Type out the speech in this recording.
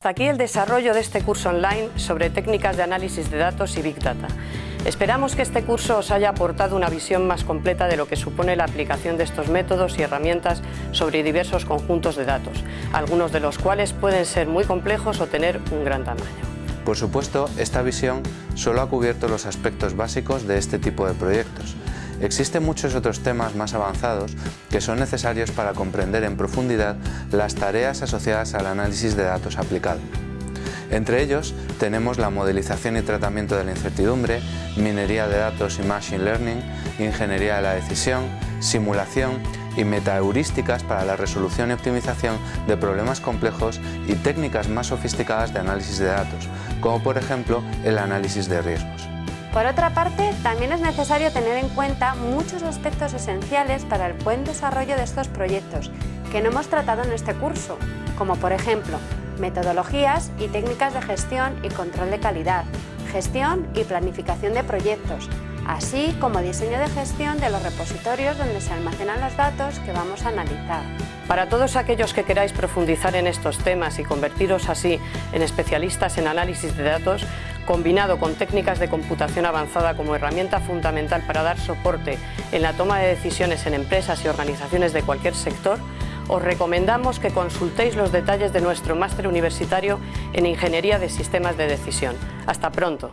Hasta aquí el desarrollo de este curso online sobre técnicas de análisis de datos y Big Data. Esperamos que este curso os haya aportado una visión más completa de lo que supone la aplicación de estos métodos y herramientas sobre diversos conjuntos de datos, algunos de los cuales pueden ser muy complejos o tener un gran tamaño. Por supuesto, esta visión solo ha cubierto los aspectos básicos de este tipo de proyectos. Existen muchos otros temas más avanzados que son necesarios para comprender en profundidad las tareas asociadas al análisis de datos aplicado. Entre ellos tenemos la modelización y tratamiento de la incertidumbre, minería de datos y machine learning, ingeniería de la decisión, simulación y metaheurísticas para la resolución y optimización de problemas complejos y técnicas más sofisticadas de análisis de datos, como por ejemplo el análisis de riesgos. Por otra parte, también es necesario tener en cuenta muchos aspectos esenciales para el buen desarrollo de estos proyectos que no hemos tratado en este curso, como por ejemplo metodologías y técnicas de gestión y control de calidad, gestión y planificación de proyectos, así como diseño de gestión de los repositorios donde se almacenan los datos que vamos a analizar. Para todos aquellos que queráis profundizar en estos temas y convertiros así en especialistas en análisis de datos, combinado con técnicas de computación avanzada como herramienta fundamental para dar soporte en la toma de decisiones en empresas y organizaciones de cualquier sector, os recomendamos que consultéis los detalles de nuestro máster universitario en Ingeniería de Sistemas de Decisión. ¡Hasta pronto!